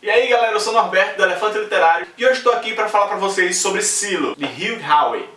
E aí galera, eu sou o Norberto do Elefante Literário e hoje estou aqui para falar para vocês sobre Silo, de Hugh Howey.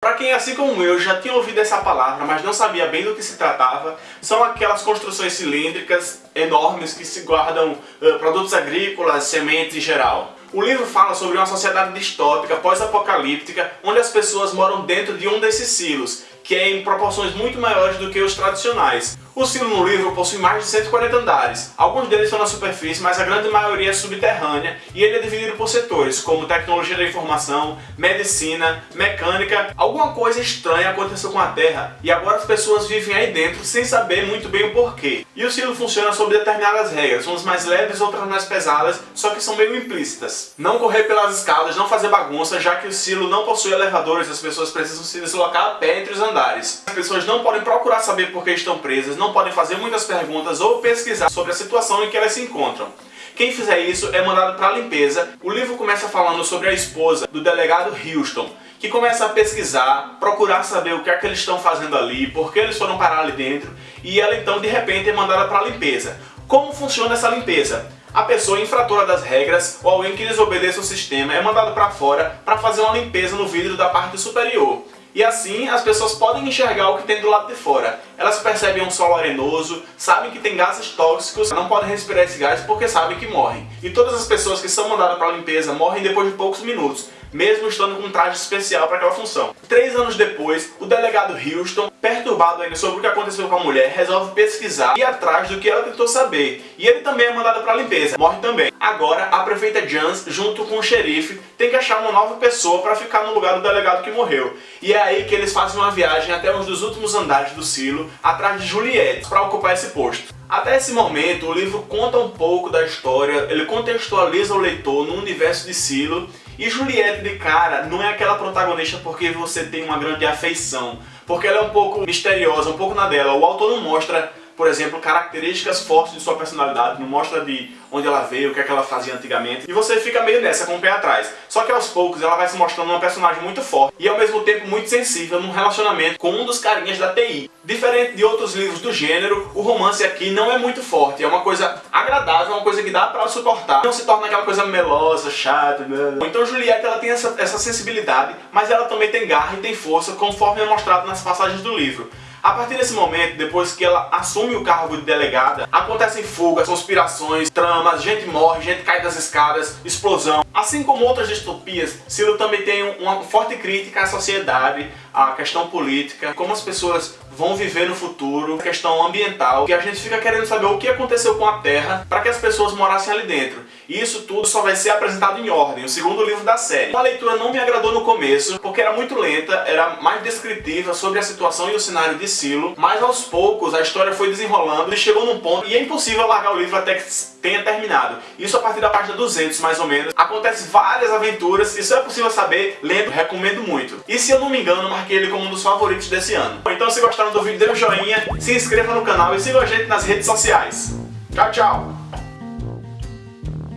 Para quem, assim como eu, já tinha ouvido essa palavra, mas não sabia bem do que se tratava, são aquelas construções cilíndricas enormes que se guardam uh, produtos agrícolas, sementes em geral. O livro fala sobre uma sociedade distópica, pós-apocalíptica, onde as pessoas moram dentro de um desses silos, que é em proporções muito maiores do que os tradicionais. O silo no livro possui mais de 140 andares. Alguns deles estão na superfície, mas a grande maioria é subterrânea e ele é dividido por setores, como tecnologia da informação, medicina, mecânica. Alguma coisa estranha aconteceu com a Terra e agora as pessoas vivem aí dentro sem saber muito bem o porquê. E o silo funciona sob determinadas regras, umas mais leves, outras mais pesadas, só que são meio implícitas. Não correr pelas escadas, não fazer bagunça, já que o silo não possui elevadores, as pessoas precisam se deslocar a pé entre os andares. As pessoas não podem procurar saber por que estão presas, não não podem fazer muitas perguntas ou pesquisar sobre a situação em que elas se encontram. Quem fizer isso é mandado para a limpeza. O livro começa falando sobre a esposa do delegado Houston, que começa a pesquisar, procurar saber o que é que eles estão fazendo ali, por que eles foram parar ali dentro, e ela então de repente é mandada para a limpeza. Como funciona essa limpeza? A pessoa infratora das regras ou alguém que desobedeça o sistema é mandado para fora para fazer uma limpeza no vidro da parte superior. E assim as pessoas podem enxergar o que tem do lado de fora. Elas percebem um solo arenoso, sabem que tem gases tóxicos, não podem respirar esse gás porque sabem que morrem. E todas as pessoas que são mandadas para a limpeza morrem depois de poucos minutos, mesmo estando com um traje especial para aquela função. Três anos depois, o delegado Houston, perturbado ainda sobre o que aconteceu com a mulher, resolve pesquisar e ir atrás do que ela tentou saber. E ele também é mandado para a limpeza, morre também. Agora, a prefeita Jans, junto com o xerife, tem que achar uma nova pessoa para ficar no lugar do delegado que morreu. E é aí que eles fazem uma viagem até um dos últimos andares do silo, atrás de Juliette, para ocupar esse posto. Até esse momento, o livro conta um pouco da história, ele contextualiza o leitor no universo de Silo, e Juliette de cara não é aquela protagonista porque você tem uma grande afeição, porque ela é um pouco misteriosa, um pouco na dela. O autor não mostra por exemplo, características fortes de sua personalidade, não mostra de onde ela veio, o que, é que ela fazia antigamente, e você fica meio nessa, com o pé atrás. Só que aos poucos ela vai se mostrando uma personagem muito forte e ao mesmo tempo muito sensível num relacionamento com um dos carinhas da TI. Diferente de outros livros do gênero, o romance aqui não é muito forte, é uma coisa agradável, uma coisa que dá pra suportar, não se torna aquela coisa melosa, chata, blá. Então Juliette ela tem essa, essa sensibilidade, mas ela também tem garra e tem força, conforme é mostrado nas passagens do livro. A partir desse momento, depois que ela assume o cargo de delegada, acontecem fugas, conspirações, tramas, gente morre, gente cai das escadas, explosão. Assim como outras distopias, Silo também tem uma forte crítica à sociedade, à questão política, como as pessoas vão viver no futuro, questão ambiental, que a gente fica querendo saber o que aconteceu com a Terra para que as pessoas morassem ali dentro. E isso tudo só vai ser apresentado em ordem, o segundo livro da série. A leitura não me agradou no começo, porque era muito lenta, era mais descritiva sobre a situação e o cenário de Silo, mas aos poucos a história foi desenrolando e chegou num ponto e é impossível largar o livro até que tenha terminado. Isso a partir da página 200, mais ou menos. Acontece várias aventuras, isso é possível saber lendo, recomendo muito. E se eu não me engano, marquei ele como um dos favoritos desse ano. Então se gostaram do vídeo, dê um joinha, se inscreva no canal e siga a gente nas redes sociais. Tchau, tchau!